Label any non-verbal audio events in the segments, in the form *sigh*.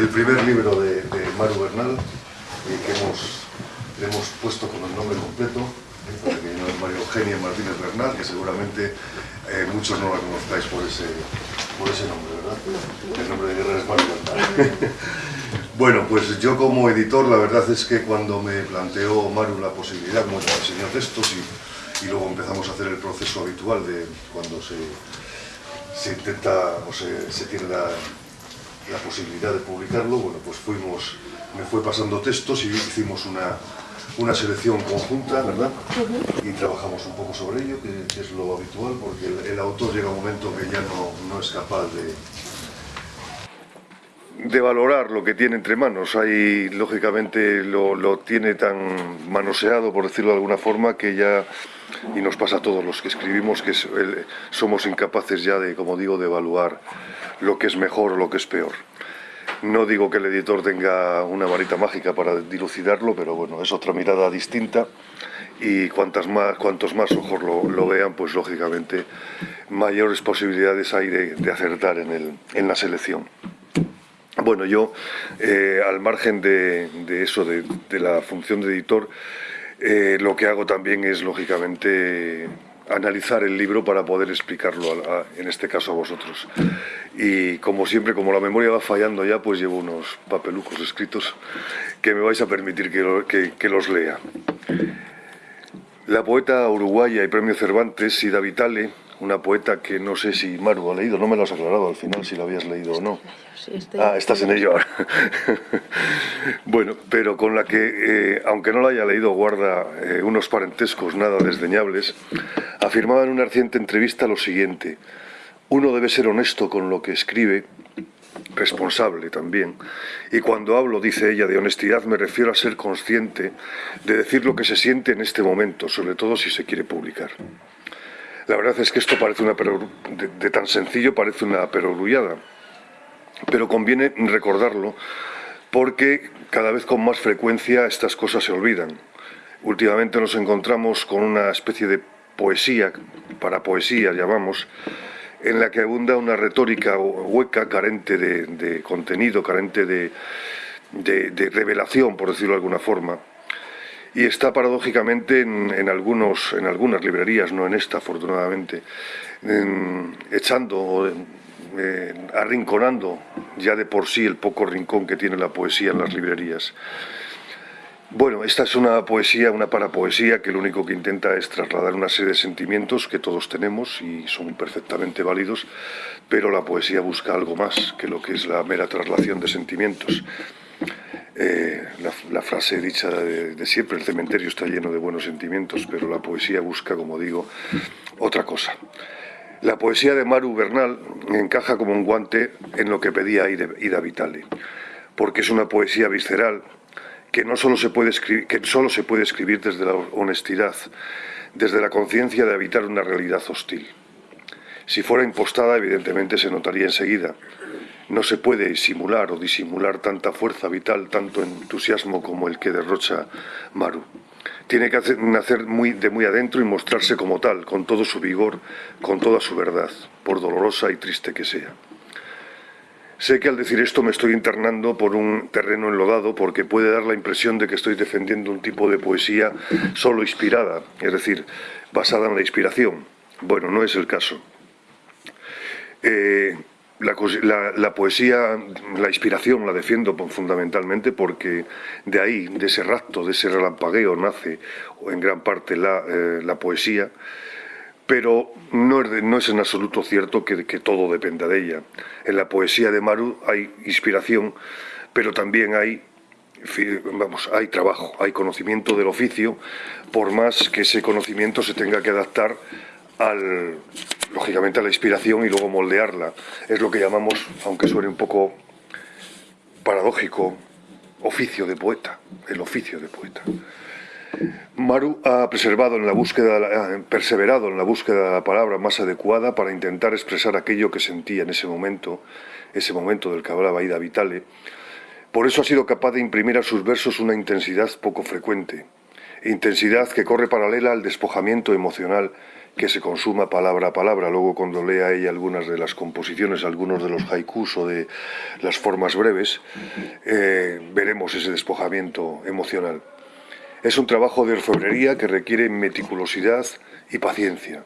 el primer libro de, Maru Bernal, eh, que hemos, hemos puesto con el nombre completo, eh, para que no es María Eugenia Martínez Bernal, que seguramente eh, muchos no la conozcáis por ese, por ese nombre, ¿verdad? El nombre de guerra es Maru Bernal. *laughs* bueno, pues yo como editor, la verdad es que cuando me planteó Maru la posibilidad, como te enseñó textos y, y luego empezamos a hacer el proceso habitual de cuando se, se intenta o se, se tiene la, la posibilidad de publicarlo, bueno, pues fuimos, me fue pasando textos y hicimos una, una selección conjunta, ¿verdad? Y trabajamos un poco sobre ello, que, que es lo habitual, porque el, el, autor llega un momento que ya no, no es capaz de, de valorar lo que tiene entre manos. Hay, lógicamente, lo, lo, tiene tan manoseado, por decirlo de alguna forma, que ya, y nos pasa a todos los que escribimos, que es, el, somos incapaces ya de, como digo, de evaluar lo que es mejor o lo que es peor. No digo que el editor tenga una varita mágica para dilucidarlo, pero bueno, es otra mirada distinta y cuantas más, cuantos más ojos lo, lo vean, pues lógicamente mayores posibilidades hay de, de acertar en, el, en la selección. Bueno, yo, eh, al margen de, de eso, de, de, la función de editor, eh, lo que hago también es, lógicamente, analizar el libro para poder explicarlo, en este caso a vosotros. Y como siempre, como la memoria va fallando ya, pues llevo unos papelucos escritos que me vais a permitir que, que, que los lea. La poeta uruguaya y premio Cervantes, Sida Vitale, una poeta que no sé si Maru ha leído, no me lo has aclarado al final si lo habías leído o no. Sí, estoy ah, estás en ello ahora. *laughs* bueno, pero con la que, eh, aunque no la haya leído, guarda eh, unos parentescos nada desdeñables, afirmaba en una reciente entrevista lo siguiente. Uno debe ser honesto con lo que escribe, responsable también. Y cuando hablo, dice ella, de honestidad me refiero a ser consciente de decir lo que se siente en este momento, sobre todo si se quiere publicar. La verdad es que esto parece una de, de tan sencillo parece una perogrullada, pero conviene recordarlo porque cada vez con más frecuencia estas cosas se olvidan. Últimamente nos encontramos con una especie de poesía, para poesía llamamos, en la que abunda una retórica hueca, carente de, contenido, carente de, de, de, revelación, por decirlo de alguna forma, y está paradójicamente en, en, algunos, en algunas librerías, no en esta afortunadamente, en, echando, eh, arrinconando ya de por sí el poco rincón que tiene la poesía en las librerías. Bueno, esta es una poesía, una parapoesía que lo único que intenta es trasladar una serie de sentimientos que todos tenemos y son perfectamente válidos, pero la poesía busca algo más que lo que es la mera traslación de sentimientos. Eh, la, frase dicha de, siempre, el cementerio está lleno de buenos sentimientos, pero la poesía busca, como digo, otra cosa. La poesía de Maru Bernal encaja como un guante en lo que pedía Ida Vitale, porque es una poesía visceral que no solo se puede escribir, que solo se puede escribir desde la honestidad, desde la conciencia de habitar una realidad hostil. Si fuera impostada, evidentemente se notaría enseguida, no se puede simular o disimular tanta fuerza vital, tanto entusiasmo como el que derrocha Maru. Tiene que hacer, nacer muy, de muy adentro y mostrarse como tal, con todo su vigor, con toda su verdad, por dolorosa y triste que sea. Sé que al decir esto me estoy internando por un terreno enlodado porque puede dar la impresión de que estoy defendiendo un tipo de poesía solo inspirada, es decir, basada en la inspiración. Bueno, no es el caso. Eh, la, la, poesía, la inspiración la defiendo fundamentalmente porque de ahí, de ese rapto, de ese relampagueo nace en gran parte la, eh, la poesía, pero no es, no es, en absoluto cierto que, que todo dependa de ella. En la poesía de Maru hay inspiración, pero también hay vamos, hay trabajo, hay conocimiento del oficio, por más que ese conocimiento se tenga que adaptar al, lógicamente la inspiración y luego moldearla. Es lo que llamamos, aunque suene un poco paradójico, oficio de poeta, el oficio de poeta. Maru ha preservado en la búsqueda, perseverado en la búsqueda de la palabra más adecuada para intentar expresar aquello que sentía en ese momento, ese momento del que hablaba Ida Vitale. Por eso ha sido capaz de imprimir a sus versos una intensidad poco frecuente, intensidad que corre paralela al despojamiento emocional que se consuma palabra a palabra. Luego cuando lea ella algunas de las composiciones, algunos de los haikus o de las formas breves, eh, veremos ese despojamiento emocional. Es un trabajo de orfebrería que requiere meticulosidad y paciencia.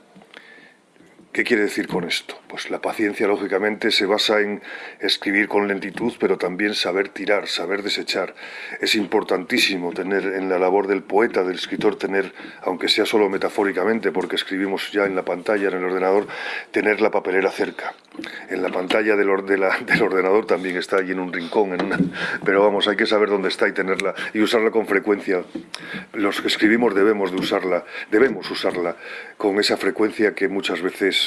¿Qué quiere decir con esto? Pues la paciencia, lógicamente, se basa en escribir con lentitud, pero también saber tirar, saber desechar. Es importantísimo tener en la labor del poeta, del escritor, tener, aunque sea solo metafóricamente, porque escribimos ya en la pantalla, en el ordenador, tener la papelera cerca. En la pantalla del, del ordenador también está allí en un rincón, en una, pero vamos, hay que saber dónde está y tenerla y usarla con frecuencia. Los que escribimos debemos de usarla, debemos usarla con esa frecuencia que muchas veces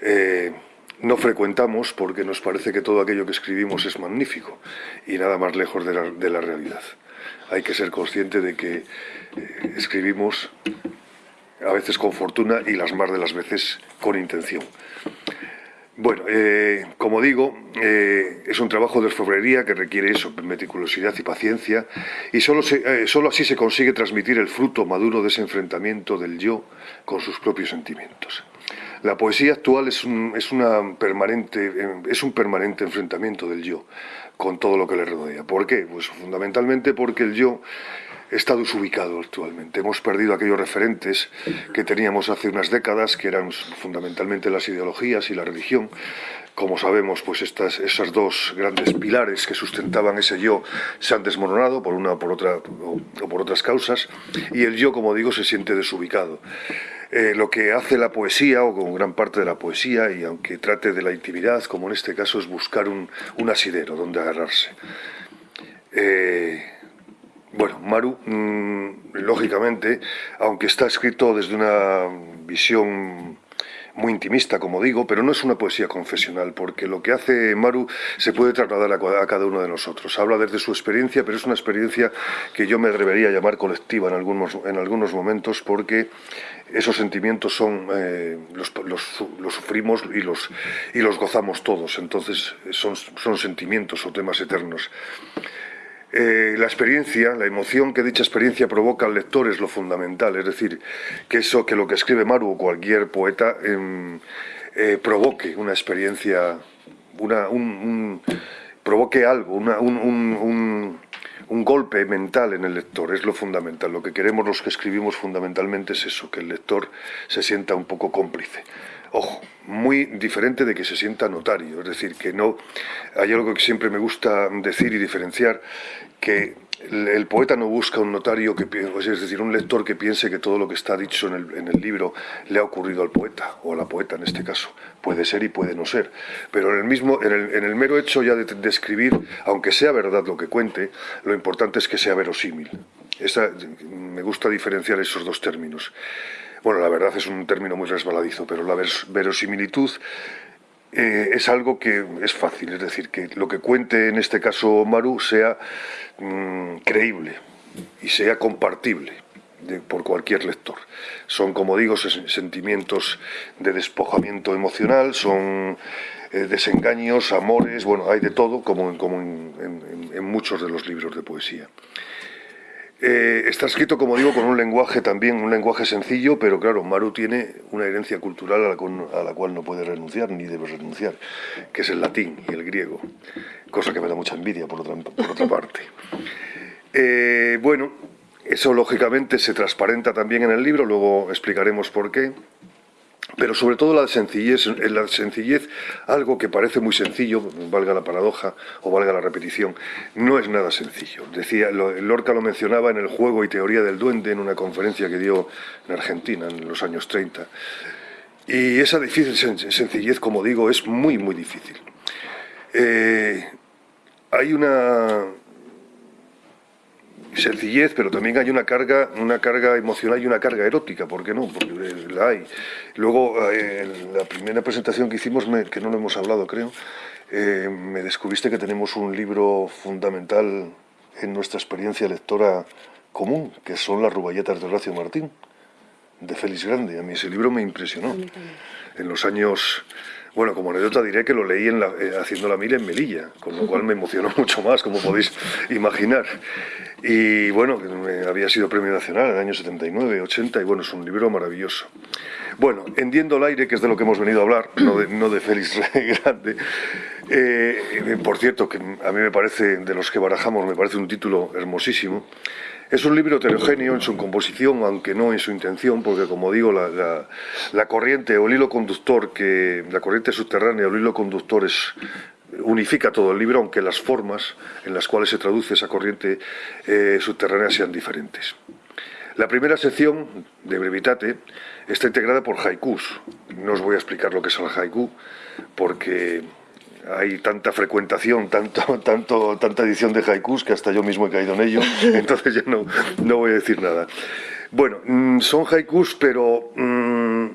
eh, no frecuentamos porque nos parece que todo aquello que escribimos es magnífico y nada más lejos de la, realidad. Hay que ser consciente de que eh, escribimos a veces con fortuna y las más de las veces con intención. Bueno, eh, como digo, es un trabajo de orfebrería que requiere eso, meticulosidad y paciencia, y solo, solo así se consigue transmitir el fruto maduro de ese enfrentamiento del yo con sus propios sentimientos. La poesía actual es un, es, una permanente, es un permanente enfrentamiento del yo con todo lo que le rodea. ¿Por qué? Pues fundamentalmente porque el yo está desubicado actualmente. Hemos perdido aquellos referentes que teníamos hace unas décadas, que eran fundamentalmente las ideologías y la religión. Como sabemos, pues estas, esas dos grandes pilares que sustentaban ese yo se han desmoronado por una por otra, o por otras causas, y el yo, como digo, se siente desubicado. Eh, lo que hace la poesía, o con gran parte de la poesía, y aunque trate de la intimidad, como en este caso, es buscar un, asidero donde agarrarse. Eh, bueno, Maru, mm, lógicamente, aunque está escrito desde una visión muy intimista, como digo, pero no es una poesía confesional, porque lo que hace Maru se puede trasladar a, cada uno de nosotros. Habla desde su experiencia, pero es una experiencia que yo me atrevería a llamar colectiva en algunos, en algunos momentos, porque esos sentimientos son eh, los, los, sufrimos y los, y los gozamos todos, entonces son, son sentimientos o temas eternos. Eh, la experiencia, la emoción que dicha experiencia provoca al lector es lo fundamental, es decir, que eso, que lo que escribe Maru o cualquier poeta em, eh, provoque una experiencia, una, un, provoque algo, un, un golpe mental en el lector, es lo fundamental. Lo que queremos los que escribimos fundamentalmente es eso, que el lector se sienta un poco cómplice. Ojo, muy diferente de que se sienta notario, es decir, que no, hay algo que siempre me gusta decir y diferenciar, que el, poeta no busca un notario, que, es decir, un lector que piense que todo lo que está dicho en el, libro le ha ocurrido al poeta, o a la poeta en este caso. Puede ser y puede no ser. Pero en el, mismo, en el, mero hecho ya de, escribir, aunque sea verdad lo que cuente, lo importante es que sea verosímil. me gusta diferenciar esos dos términos. Bueno, la verdad es un término muy resbaladizo, pero la verosimilitud eh, es algo que es fácil, es decir, que lo que cuente en este caso Maru sea mm, creíble y sea compartible por cualquier lector. Son, como digo, sentimientos de despojamiento emocional, son eh, desengaños, amores, bueno, hay de todo, como, en muchos de los libros de poesía. Eh, está escrito, como digo, con un lenguaje también, un lenguaje sencillo, pero claro, Maru tiene una herencia cultural a la, cual, no puede renunciar, ni debe renunciar, que es el latín y el griego, cosa que me da mucha envidia por otra, parte. *laughs* Eh, bueno, eso lógicamente se transparenta también en el libro, luego explicaremos por qué pero sobre todo la sencillez, la sencillez, algo que parece muy sencillo, valga la paradoja o valga la repetición, no es nada sencillo. Decía, Lorca lo mencionaba en el juego y teoría del duende en una conferencia que dio en Argentina en los años 30. Y esa difícil sencillez, como digo, es muy, muy difícil. Eh, hay una, sencillez, pero también hay una carga, una carga emocional y una carga erótica, ¿por qué no? Porque la hay. Luego, eh, en la primera presentación que hicimos, que no lo hemos hablado, creo, eh, me descubriste que tenemos un libro fundamental en nuestra experiencia lectora común, que son las ruballetas de Horacio Martín, de Félix Grande. A mí ese libro me impresionó. En los años Bueno, como anécdota diré que lo leí en la, eh, haciendo la mira en Melilla, con lo cual me emocionó *laughs* mucho más, como podéis imaginar. Y bueno, había sido premio nacional en el año 79, 80, y bueno, es un libro maravilloso. Bueno, Hendiendo el aire, que es de lo que hemos venido a hablar, no de, no Félix *laughs* Grande. Eh, por cierto, que a mí me parece, de los que barajamos, me parece un título hermosísimo. Es un libro heterogéneo en su composición, aunque no en su intención, porque como digo, la, corriente o el hilo conductor, que la corriente subterránea o el hilo conductor es, unifica todo el libro, aunque las formas en las cuales se traduce esa corriente eh, subterránea sean diferentes. La primera sección de Brevitate está integrada por haikus. No os voy a explicar lo que es el haiku, porque hay tanta frecuentación, tanto, tanto, tanta edición de haikus que hasta yo mismo he caído en ello, *laughs* entonces ya no, no voy a decir nada. Bueno, mm, son haikus, pero mm,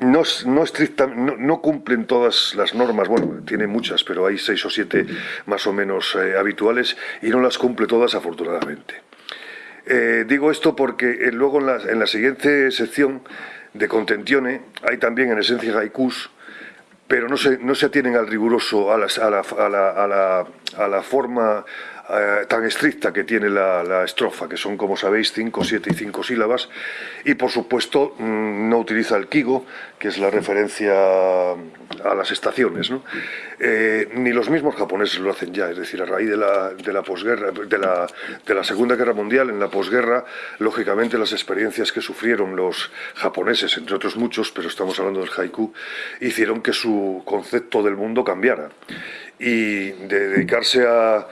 no, no, no, cumplen todas las normas, bueno, tiene muchas, pero hay seis o siete más o menos eh, habituales y no las cumple todas afortunadamente. Eh, digo esto porque eh, luego en la, en la siguiente sección de Contentione hay también en esencia haikus pero no se, no se atienen al riguroso, a, a, la, a, la, a la forma eh, tan estricta que tiene la, estrofa, que son, como sabéis, cinco, siete y cinco sílabas, y por supuesto mm, no utiliza el kigo, que es la referencia a las estaciones, eh, ni los mismos japoneses lo hacen ya, es decir, a raíz de la, de la posguerra, de la, de la Segunda Guerra Mundial, en la posguerra, lógicamente las experiencias que sufrieron los japoneses, entre otros muchos, pero estamos hablando del haiku, hicieron que su concepto del mundo cambiara y de dedicarse a,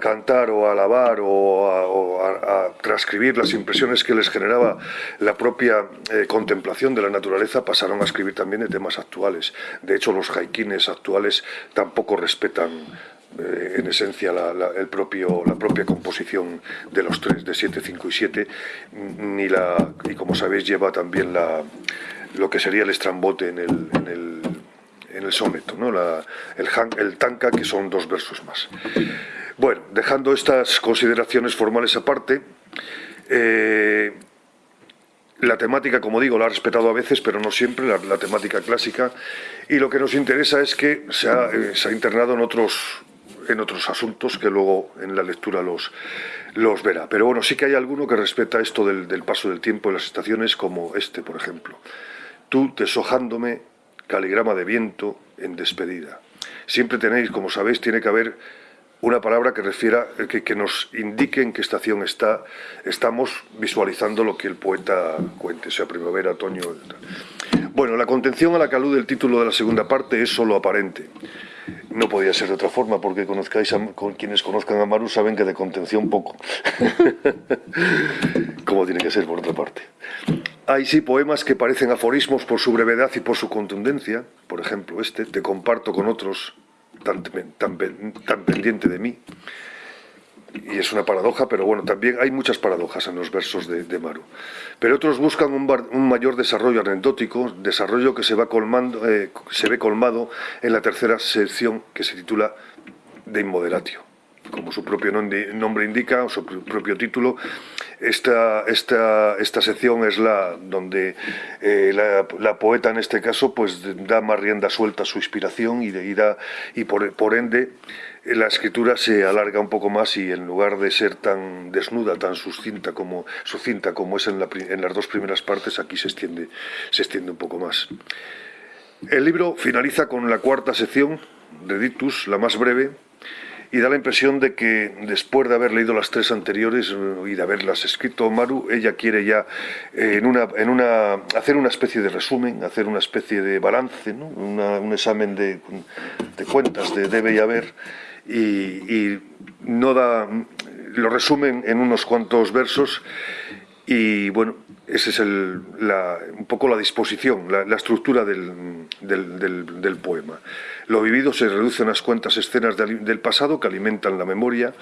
cantar o a alabar o, a, transcribir las impresiones que les generaba la propia eh, contemplación de la naturaleza, pasaron a escribir también de temas actuales. De hecho, los haikines actuales tampoco respetan eh, en esencia la, el propio, la propia composición de los tres, de 7, 5 y 7, ni la, y como sabéis lleva también la, lo que sería el estrambote en el, en el en el soneto, ¿no? el, el tanka, que son dos versos más. Bueno, dejando estas consideraciones formales aparte, eh, la temática, como digo, la ha respetado a veces, pero no siempre, la, temática clásica, y lo que nos interesa es que se ha, eh, internado en otros, en otros asuntos que luego en la lectura los, los verá. Pero bueno, sí que hay alguno que respeta esto del, del paso del tiempo en las estaciones, como este, por ejemplo. Tú, deshojándome, caligrama de viento en despedida. Siempre tenéis, como sabéis, tiene que haber una palabra que refiera, que, nos indique en qué estación está, estamos visualizando lo que el poeta cuente, sea primavera, otoño... Bueno, la contención a la que alude el título de la segunda parte es solo aparente. No podía ser de otra forma, porque conozcáis con quienes conozcan a Maru saben que de contención poco. *laughs* Como tiene que ser por otra parte. Hay sí poemas que parecen aforismos por su brevedad y por su contundencia, por ejemplo este, te comparto con otros tan, tan, tan pendiente de mí, y es una paradoja, pero bueno, también hay muchas paradojas en los versos de, Maru. Pero otros buscan un, mayor desarrollo anecdótico, desarrollo que se, va colmando, eh, se ve colmado en la tercera sección que se titula De Inmoderatio como su propio nombre indica, o su propio título, esta, esta, esta sección es la donde eh, la, poeta en este caso pues da más rienda suelta a su inspiración y, y, y por, ende la escritura se alarga un poco más y en lugar de ser tan desnuda, tan sucinta como, sucinta como es en las dos primeras partes, aquí se extiende, se extiende un poco más. El libro finaliza con la cuarta sección de Dictus, la más breve, y da la impresión de que después de haber leído las tres anteriores eh, y de haberlas escrito Maru, ella quiere ya eh, en una, en una, hacer una especie de resumen, hacer una especie de balance, un examen de, cuentas de debe y haber, y, no da, lo resumen en unos cuantos versos y bueno, esa es el, un poco la disposición, la, estructura del, del, poema. Lo vivido se reduce a unas cuantas escenas del pasado que alimentan la memoria,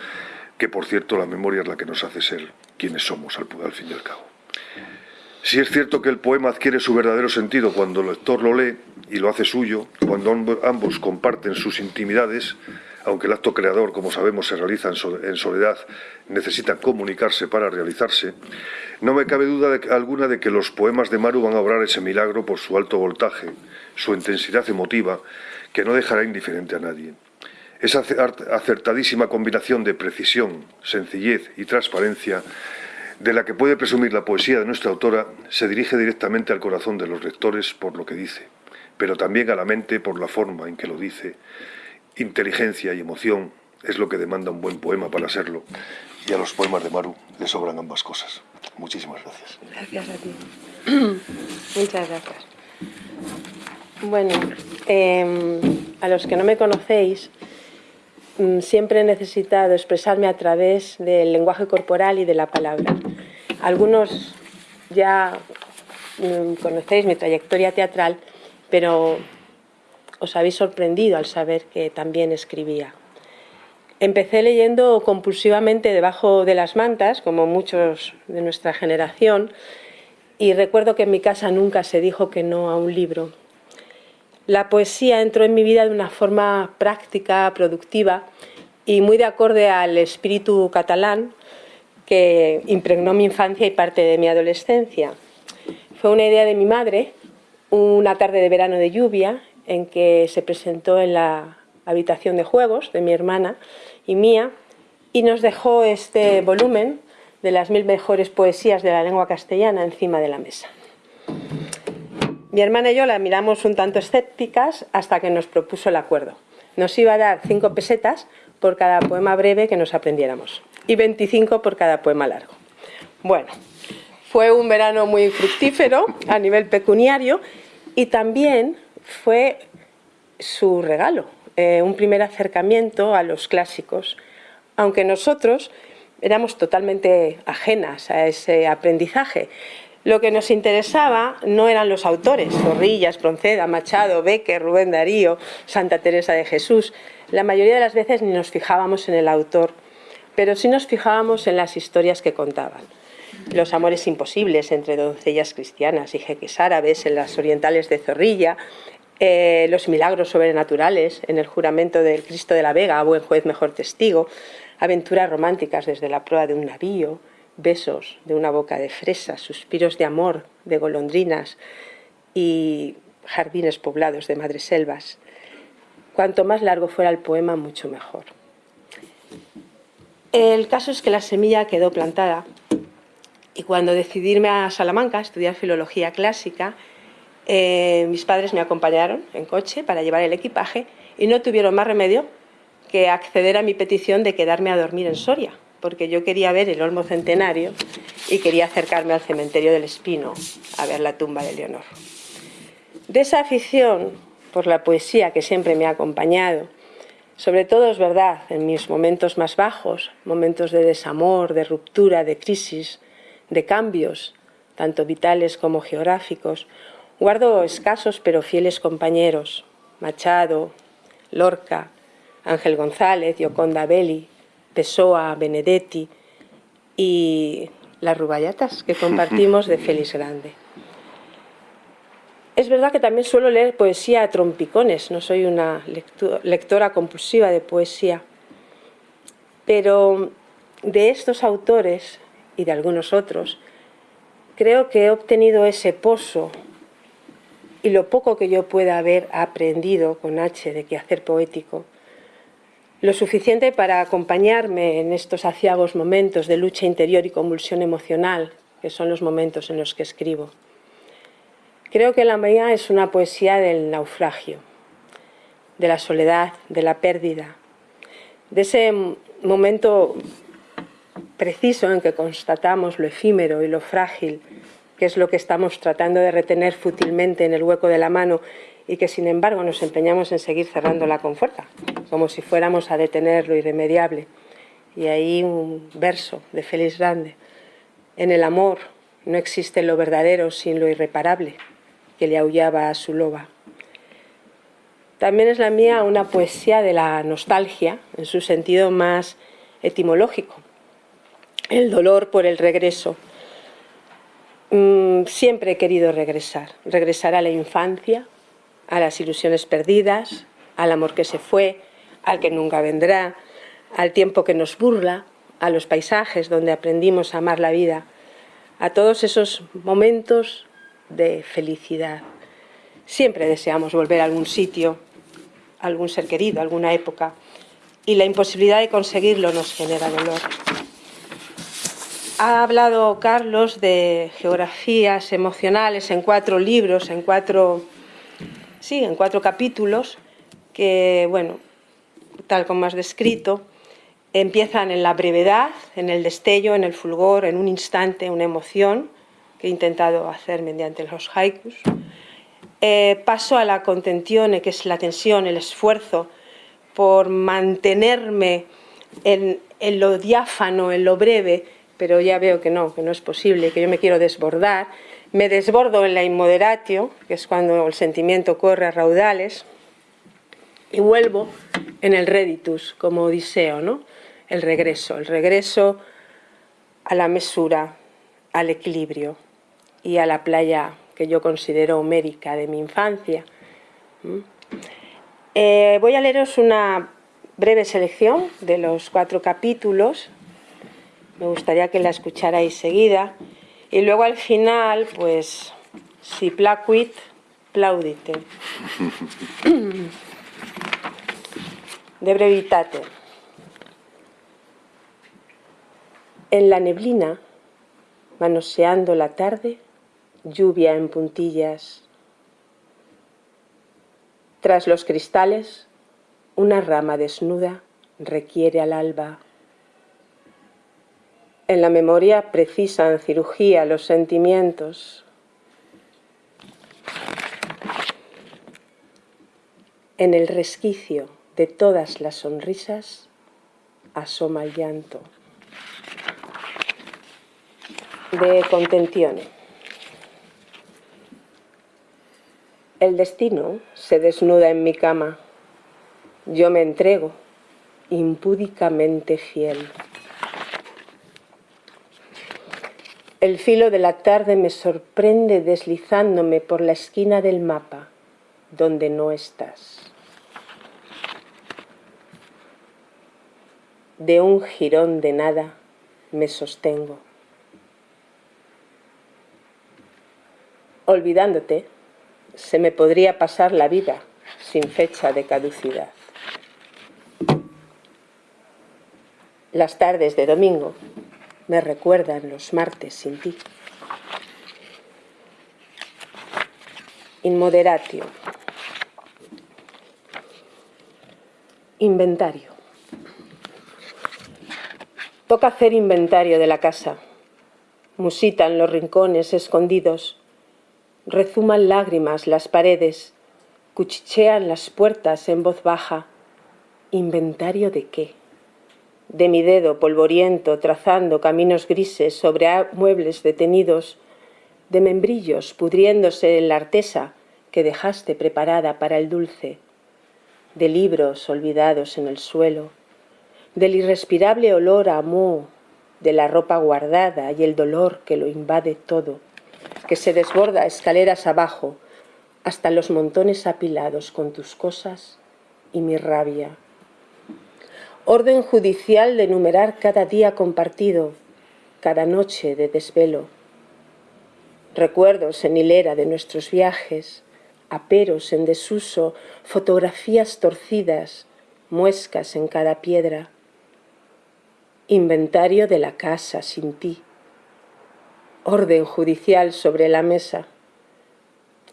que por cierto la memoria es la que nos hace ser quienes somos al fin y al cabo. Si es cierto que el poema adquiere su verdadero sentido cuando el lector lo lee y lo hace suyo, cuando ambos comparten sus intimidades, aunque el acto creador, como sabemos, se realiza en soledad, necesita comunicarse para realizarse, no me cabe duda alguna de que los poemas de Maru van a obrar ese milagro por su alto voltaje, su intensidad emotiva, que no dejará indiferente a nadie. Esa acertadísima combinación de precisión, sencillez y transparencia de la que puede presumir la poesía de nuestra autora se dirige directamente al corazón de los lectores por lo que dice, pero también a la mente por la forma en que lo dice. Inteligencia y emoción es lo que demanda un buen poema para serlo, y a los poemas de Maru le sobran ambas cosas. Muchísimas gracias. Gracias a ti. *clears throat* Muchas gracias. Bueno, em, a los que no me conocéis, mm, siempre he necesitado expresarme a través del lenguaje corporal y de la palabra. Algunos ya mm, conocéis mi trayectoria teatral, pero os habéis sorprendido al saber que también escribía. Empecé leyendo compulsivamente debajo de las mantas, como muchos de nuestra generación, y recuerdo que en mi casa nunca se dijo que no a un libro. La poesía entró en mi vida de una forma práctica, productiva y muy de acorde al espíritu catalán que impregnó mi infancia y parte de mi adolescencia. Fue una idea de mi madre, una tarde de verano de lluvia, en que se presentó en la habitación de juegos de mi hermana y mía, y nos dejó este volumen de las mil mejores poesías de la lengua castellana encima de la mesa. Mi hermana y yo la miramos un tanto escépticas hasta que nos propuso el acuerdo. Nos iba a dar cinco pesetas por cada poema breve que nos aprendiéramos y 25 por cada poema largo. Bueno, fue un verano muy fructífero a nivel pecuniario y también fue su regalo, eh, un primer acercamiento a los clásicos, aunque nosotros éramos totalmente ajenas a ese aprendizaje. Lo que nos interesaba no eran los autores, Zorrilla, Espronceda, Machado, Becker, Rubén Darío, Santa Teresa de Jesús. La mayoría de las veces ni nos fijábamos en el autor, pero sí nos fijábamos en las historias que contaban. Los amores imposibles entre doncellas cristianas y jeques árabes en las orientales de Zorrilla, eh, los milagros sobrenaturales en el juramento del Cristo de la Vega, buen juez, mejor testigo, aventuras románticas desde la proa de un navío, besos de una boca de fresa, suspiros de amor de golondrinas y jardines poblados de madreselvas. Cuanto más largo fuera el poema, mucho mejor. El caso es que la semilla quedó plantada y cuando decidí irme a Salamanca a estudiar filología clásica, eh, mis padres me acompañaron en coche para llevar el equipaje y no tuvieron más remedio que acceder a mi petición de quedarme a dormir en Soria, porque yo quería ver el Olmo Centenario y quería acercarme al cementerio del Espino a ver la tumba de Leonor. De esa afición por la poesía que siempre me ha acompañado, sobre todo es verdad, en mis momentos más bajos, momentos de desamor, de ruptura, de crisis, de cambios, tanto vitales como geográficos, Guardo escasos pero fieles compañeros, Machado, Lorca, Ángel González, Yoconda Belli, Pessoa, Benedetti y las rubayatas que *laughs* compartimos de Félix Grande. Es verdad que también suelo leer poesía a trompicones, no soy una lectora compulsiva de poesía, pero de estos autores y de algunos otros, creo que he obtenido ese pozo y lo poco que yo pueda haber aprendido con H de quehacer poético, lo suficiente para acompañarme en estos aciagos momentos de lucha interior y convulsión emocional, que son los momentos en los que escribo. Creo que la mía es una poesía del naufragio, de la soledad, de la pérdida, de ese momento preciso en que constatamos lo efímero y lo frágil que es lo que estamos tratando de retener fútilmente en el hueco de la mano y que sin embargo nos empeñamos en seguir cerrándola con fuerza, como si fuéramos a detener lo irremediable. Y ahí un verso de Félix Grande. En el amor no existe lo verdadero sin lo irreparable, que le aullaba a su loba. También es la mía una poesía de la nostalgia, en su sentido más etimológico. El dolor por el regreso, Mm, siempre he querido regresar, regresar a la infancia, a las ilusiones perdidas, al amor que se fue, al que nunca vendrá, al tiempo que nos burla, a los paisajes donde aprendimos a amar la vida, a todos esos momentos de felicidad. Siempre deseamos volver a algún sitio, a algún ser querido, a alguna época, y la imposibilidad de conseguirlo nos genera dolor. Ha hablado Carlos de geografías emocionales en cuatro libros, en cuatro, sí, en cuatro capítulos, que, bueno, tal como has descrito, empiezan en la brevedad, en el destello, en el fulgor, en un instante, una emoción, que he intentado hacer mediante los haikus. Eh, paso a la contención, que es la tensión, el esfuerzo por mantenerme en, en lo diáfano, en lo breve, pero ya veo que no, que no es posible, que yo me quiero desbordar. Me desbordo en la inmoderatio, que es cuando el sentimiento corre a raudales, y vuelvo en el reditus, como Odiseo, ¿no? el regreso, el regreso a la mesura, al equilibrio y a la playa que yo considero homérica de mi infancia. Eh, voy a leeros una breve selección de los cuatro capítulos me gustaría que la escucharais seguida. Y luego al final, pues, si placuit, plaudite. *laughs* De brevitate. En la neblina, manoseando la tarde, lluvia en puntillas. Tras los cristales, una rama desnuda requiere al alba en la memoria precisan cirugía los sentimientos. En el resquicio de todas las sonrisas asoma el llanto. De contención. El destino se desnuda en mi cama. Yo me entrego, impúdicamente fiel. El filo de la tarde me sorprende deslizándome por la esquina del mapa, donde no estás. De un jirón de nada me sostengo. Olvidándote, se me podría pasar la vida sin fecha de caducidad. Las tardes de domingo me recuerdan los martes sin ti. Inmoderatio. Inventario. Toca hacer inventario de la casa. Musitan los rincones escondidos. Rezuman lágrimas las paredes. Cuchichean las puertas en voz baja. ¿Inventario de qué? De mi dedo polvoriento trazando caminos grises sobre muebles detenidos, de membrillos pudriéndose en la artesa que dejaste preparada para el dulce, de libros olvidados en el suelo, del irrespirable olor a moho, de la ropa guardada y el dolor que lo invade todo, que se desborda escaleras abajo hasta los montones apilados con tus cosas y mi rabia orden judicial de enumerar cada día compartido, cada noche de desvelo, recuerdos en hilera de nuestros viajes, aperos en desuso, fotografías torcidas, muescas en cada piedra, inventario de la casa sin ti, orden judicial sobre la mesa.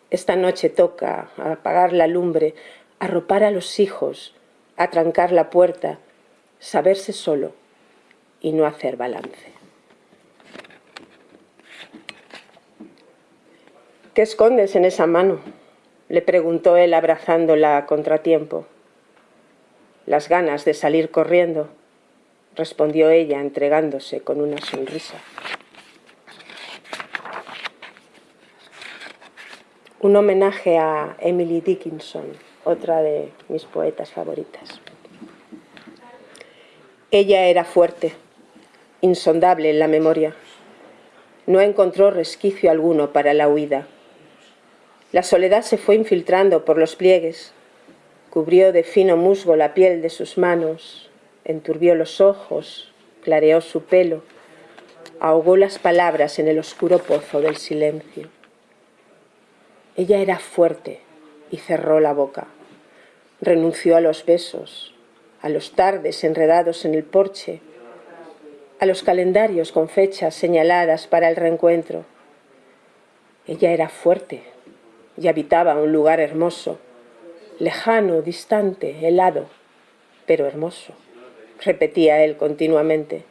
Esta noche toca apagar la lumbre, arropar a los hijos, atrancar la puerta, saberse solo y no hacer balance. ¿Qué escondes en esa mano? le preguntó él abrazándola a contratiempo. Las ganas de salir corriendo, respondió ella entregándose con una sonrisa. Un homenaje a Emily Dickinson, otra de mis poetas favoritas. Ella era fuerte, insondable en la memoria. No encontró resquicio alguno para la huida. La soledad se fue infiltrando por los pliegues, cubrió de fino musgo la piel de sus manos, enturbió los ojos, clareó su pelo, ahogó las palabras en el oscuro pozo del silencio. Ella era fuerte y cerró la boca. Renunció a los besos, a los tardes enredados en el porche, a los calendarios con fechas señaladas para el reencuentro. Ella era fuerte y habitaba un lugar hermoso, lejano, distante, helado, pero hermoso, repetía él continuamente.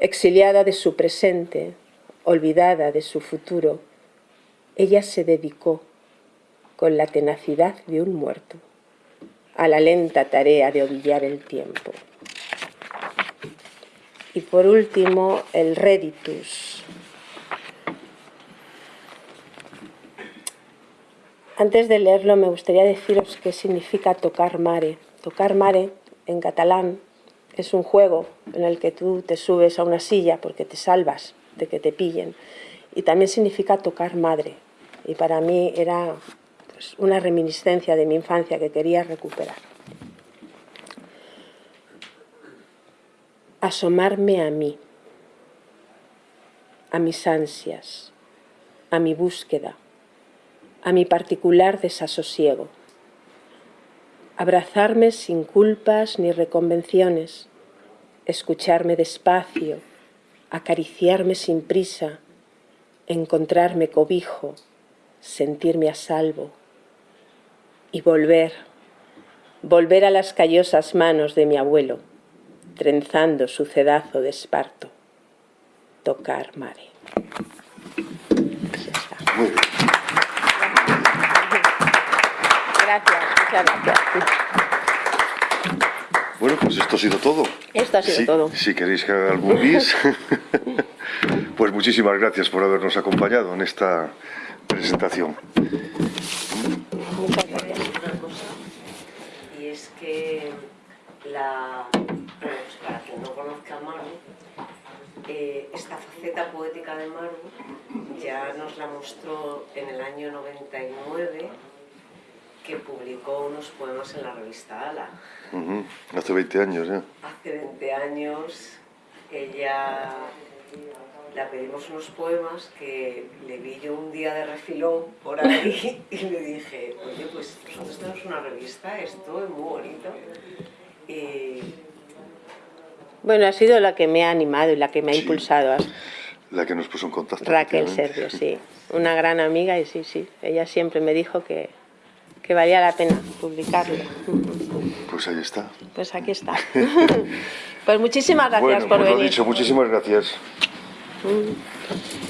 Exiliada de su presente, olvidada de su futuro, ella se dedicó, con la tenacidad de un muerto, a la lenta tarea de ovillar el tiempo. Y por último, el reditus. Antes de leerlo me gustaría deciros qué significa tocar mare. Tocar mare en catalán es un juego en el que tú te subes a una silla porque te salvas de que te pillen. Y también significa tocar madre. Y para mí era pues, una reminiscencia de mi infancia que quería recuperar. Asomarme a mí, a mis ansias, a mi búsqueda, a mi particular desasosiego. Abrazarme sin culpas ni reconvenciones, escucharme despacio, acariciarme sin prisa, encontrarme cobijo, sentirme a salvo y volver, volver a las callosas manos de mi abuelo, trenzando su cedazo de esparto, tocar mare. Muy bien. Gracias, muchas gracias. Bueno, pues esto ha sido todo. Esto ha sido Sí, todo. Si queréis que haga algún bis, *laughs* pues muchísimas gracias por habernos acompañado en esta presentación. Muchas gracias. una cosa, y es que la, pues para quien no conozca a Maru, eh, esta faceta poética de Maru ya nos la mostró en el año 99 que publicó unos poemas en la revista Ala. Hace 20 años ya. Hace 20 años ella le pedimos unos poemas que le vi yo un día de refilón por ahí *laughs* y le dije, oye, pues nosotros tenemos una revista, esto es muy bonito. Y Bueno, ha sido la que me ha animado y la que me ha Sí. impulsado. La que nos puso en contacto. Raquel. Sergio, sí. Una gran amiga y sí, sí. Ella siempre me dijo que, que valía la pena publicarlo. Pues ahí está. Pues aquí está. *laughs* Pues muchísimas gracias bueno, por pues lo venir. dicho, muchísimas gracias. Mm.